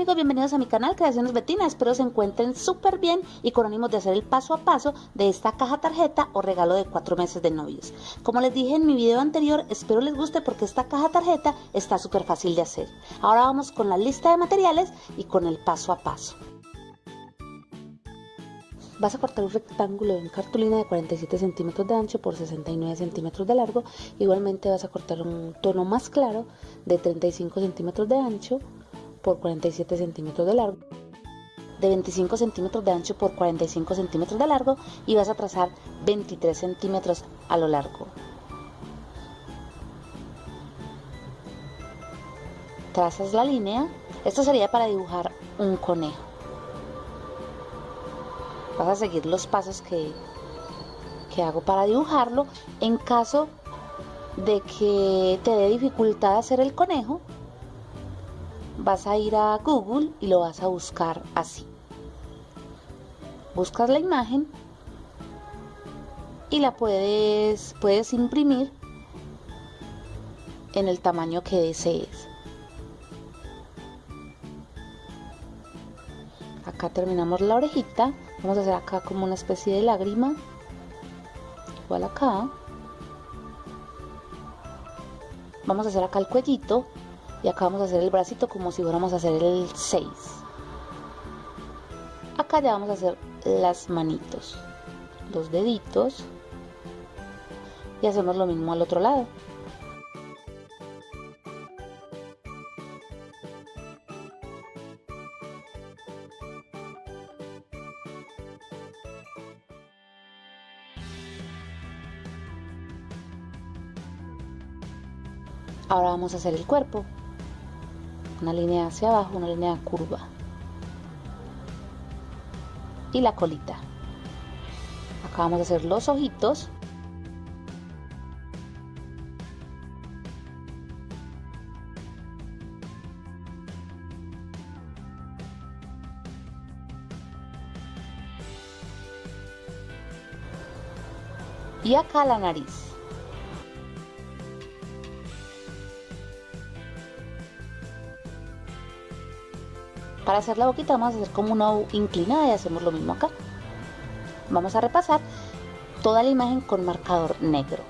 Amigos, bienvenidos a mi canal Creaciones Betina, espero se encuentren súper bien y con ánimos de hacer el paso a paso de esta caja tarjeta o regalo de cuatro meses de novios. Como les dije en mi video anterior, espero les guste porque esta caja tarjeta está súper fácil de hacer. Ahora vamos con la lista de materiales y con el paso a paso. Vas a cortar un rectángulo en cartulina de 47 centímetros de ancho por 69 centímetros de largo. Igualmente vas a cortar un tono más claro de 35 centímetros de ancho por 47 centímetros de largo, de 25 centímetros de ancho por 45 centímetros de largo y vas a trazar 23 centímetros a lo largo. Trazas la línea, esto sería para dibujar un conejo. Vas a seguir los pasos que, que hago para dibujarlo. En caso de que te dé dificultad hacer el conejo, vas a ir a Google y lo vas a buscar así. Buscas la imagen y la puedes, puedes imprimir en el tamaño que desees. Acá terminamos la orejita. Vamos a hacer acá como una especie de lágrima. Igual acá. Vamos a hacer acá el cuellito y acá vamos a hacer el bracito como si fuéramos a hacer el 6 acá ya vamos a hacer las manitos los deditos. Y hacemos lo mismo al otro lado. Ahora vamos a hacer el cuerpo una línea hacia abajo, una línea curva y la colita. Acá vamos a hacer los ojitos. Y acá la nariz. Para hacer la boquita vamos a hacer como una U inclinada y hacemos lo mismo acá. Vamos a repasar toda la imagen con marcador negro.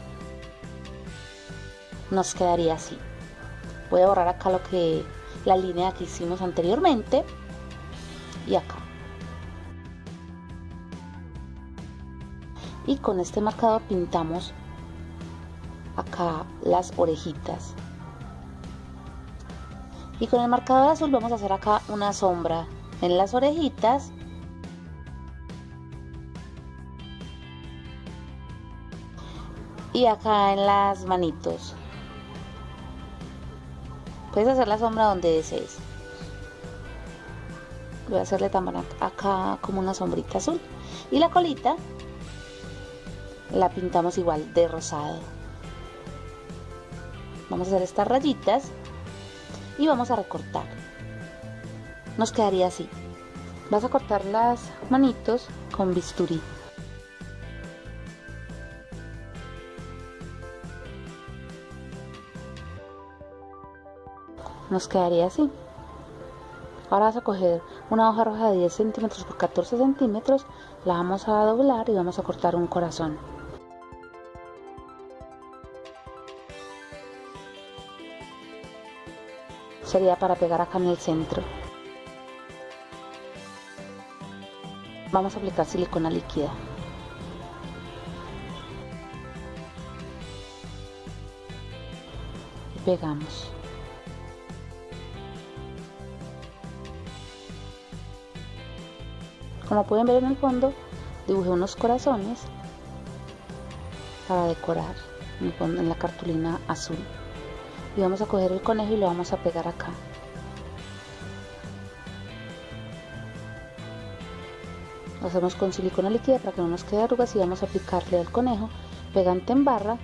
Nos quedaría así. Voy a borrar acá lo que la línea que hicimos anteriormente y acá. Y con este marcador pintamos acá las orejitas y con el marcador azul vamos a hacer acá una sombra en las orejitas. Y acá en las manitos. Puedes hacer la sombra donde desees. Voy a hacerle también acá como una sombrita azul. Y la colita la pintamos igual de rosado. Vamos a hacer estas rayitas y vamos a recortar. Nos quedaría así. Vas a cortar las manitos con bisturí. Nos quedaría así. Ahora vas a coger una hoja roja de 10 centímetros por 14 centímetros, la vamos a doblar y vamos a cortar un corazón. Sería para pegar acá en el centro. Vamos a aplicar silicona líquida. Y pegamos. Como pueden ver en el fondo, dibujé unos corazones para decorar en la cartulina azul y vamos a coger el conejo y lo vamos a pegar acá. Lo hacemos con silicona líquida para que no nos quede arrugas y vamos a aplicarle al conejo pegante en barra.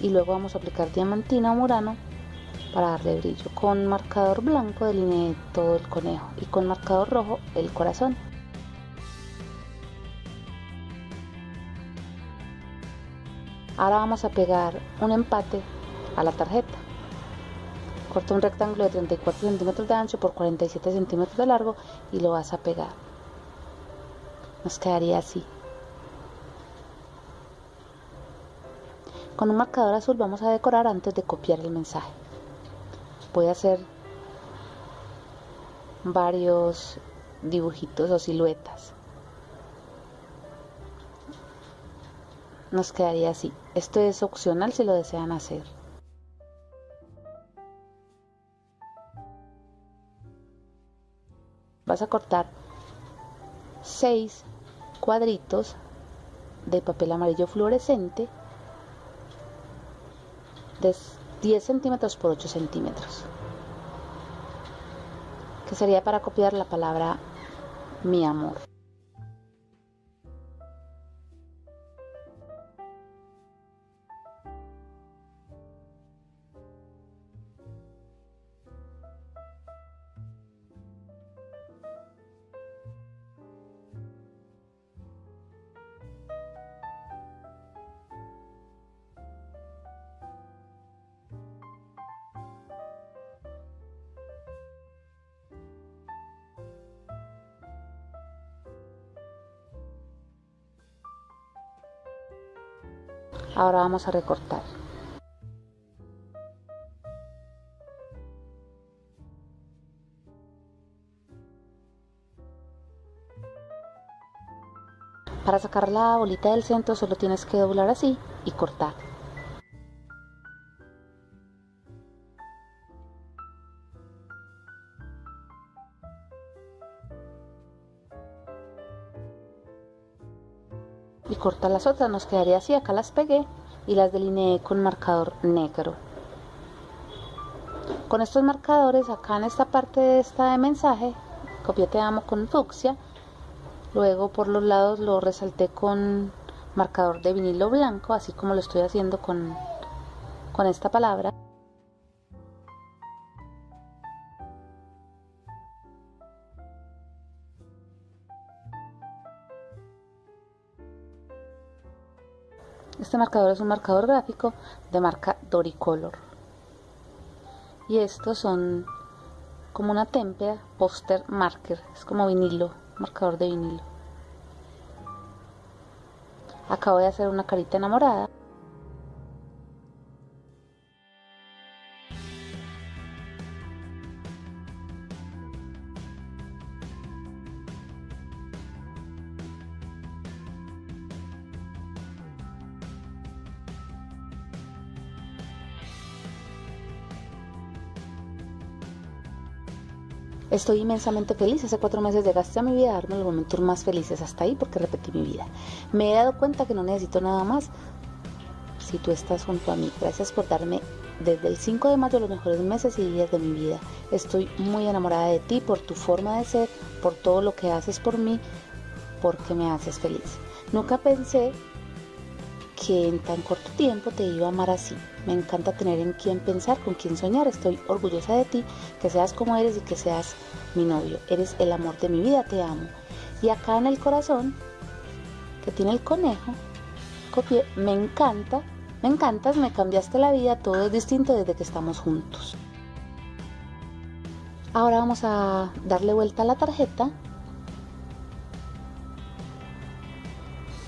Y luego vamos a aplicar diamantina o murano para darle brillo. Con marcador blanco delineé todo el conejo y con marcador rojo el corazón Ahora vamos a pegar un empate a la tarjeta. Corta un rectángulo de 34 centímetros de ancho por 47 centímetros de largo y lo vas a pegar. Nos quedaría así. Con un marcador azul vamos a decorar antes de copiar el mensaje. Voy a hacer varios dibujitos o siluetas. Nos quedaría así. Esto es opcional si lo desean hacer. Vas a cortar 6 cuadritos de papel amarillo fluorescente de 10 centímetros por 8 centímetros que sería para copiar la palabra mi amor Ahora vamos a recortar. Para sacar la bolita del centro solo tienes que doblar así y cortar. Y corta las otras nos quedaría así acá las pegué y las delineé con marcador negro. Con estos marcadores acá en esta parte de esta de mensaje copié te amo con fucsia luego por los lados lo resalté con marcador de vinilo blanco así como lo estoy haciendo con, con esta palabra Este marcador es un marcador gráfico de marca Doricolor. Y estos son como una témpera, póster marker, es como vinilo, marcador de vinilo. Acabo de hacer una carita enamorada. Estoy inmensamente feliz. Hace cuatro meses llegaste a mi vida a darme los momentos más felices hasta ahí porque repetí mi vida. Me he dado cuenta que no necesito nada más si tú estás junto a mí. Gracias por darme desde el 5 de mayo los mejores meses y días de mi vida. Estoy muy enamorada de ti por tu forma de ser, por todo lo que haces por mí, porque me haces feliz. Nunca pensé que en tan corto tiempo te iba a amar así. Me encanta tener en quién pensar, con quién soñar. Estoy orgullosa de ti, que seas como eres y que seas mi novio. Eres el amor de mi vida, te amo. Y acá en el corazón, que tiene el conejo, copié, me encanta, me encantas, me cambiaste la vida, todo es distinto desde que estamos juntos. Ahora vamos a darle vuelta a la tarjeta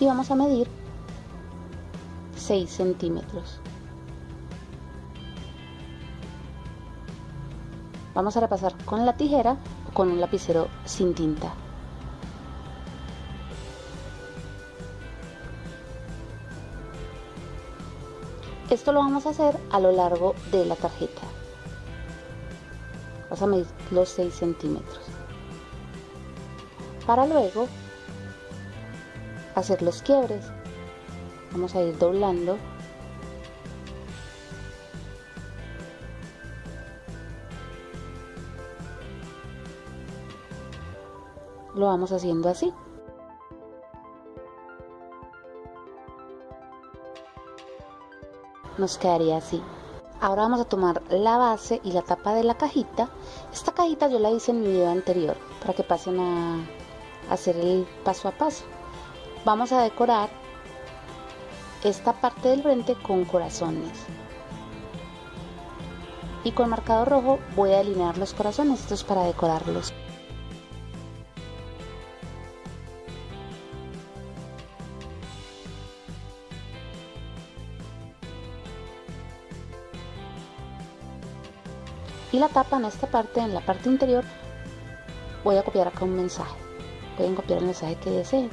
y vamos a medir 6 centímetros. Vamos a repasar con la tijera o con un lapicero sin tinta. Esto lo vamos a hacer a lo largo de la tarjeta. Vas a medir los 6 centímetros. Para luego hacer los quiebres vamos a ir doblando. Lo vamos haciendo así. Nos quedaría así. Ahora vamos a tomar la base y la tapa de la cajita. Esta cajita yo la hice en mi video anterior para que pasen a hacer el paso a paso. Vamos a decorar esta parte del frente con corazones. y con marcador rojo voy a delinear los corazones, esto es para decorarlos. y la tapa en esta parte, en la parte interior, voy a copiar acá un mensaje. Pueden copiar el mensaje que deseen.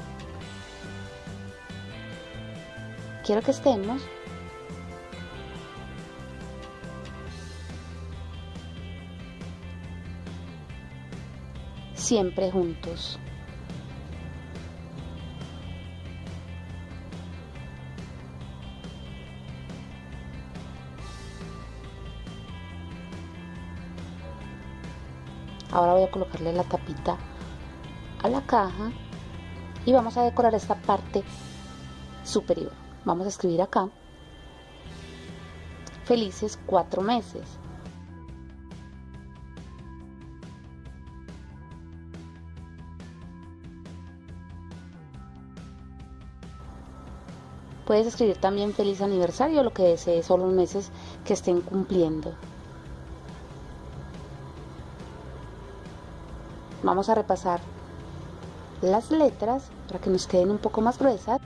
Quiero que estemos siempre juntos. Ahora voy a colocarle la tapita a la caja y vamos a decorar esta parte superior. Vamos a escribir acá felices cuatro meses. Puedes escribir también feliz aniversario, lo que desees, o los meses que estén cumpliendo. Vamos a repasar las letras para que nos queden un poco más gruesas.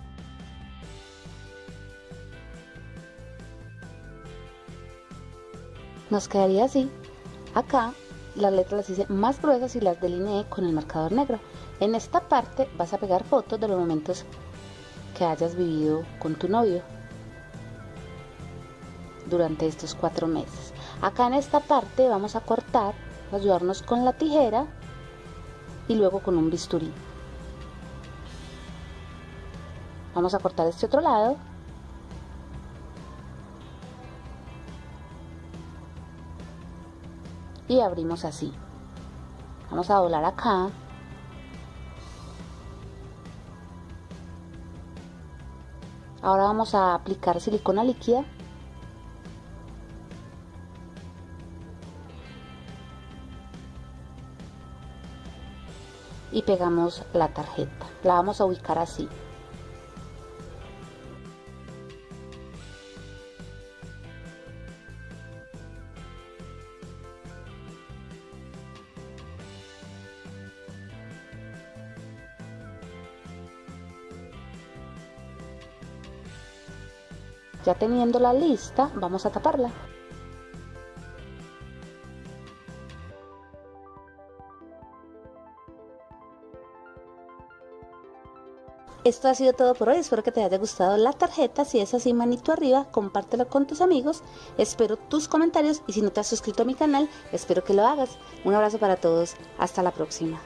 Nos quedaría así. Acá las letras las hice más gruesas y las delineé con el marcador negro. En esta parte vas a pegar fotos de los momentos que hayas vivido con tu novio durante estos cuatro meses. Acá en esta parte vamos a cortar, ayudarnos con la tijera y luego con un bisturí. Vamos a cortar este otro lado. Y abrimos así. Vamos a doblar acá. Ahora vamos a aplicar silicona líquida y pegamos la tarjeta. La vamos a ubicar así. Ya teniendo la lista, vamos a taparla. Esto ha sido todo por hoy, espero que te haya gustado la tarjeta, si es así manito arriba, compártelo con tus amigos, espero tus comentarios y si no te has suscrito a mi canal, espero que lo hagas. Un abrazo para todos, hasta la próxima.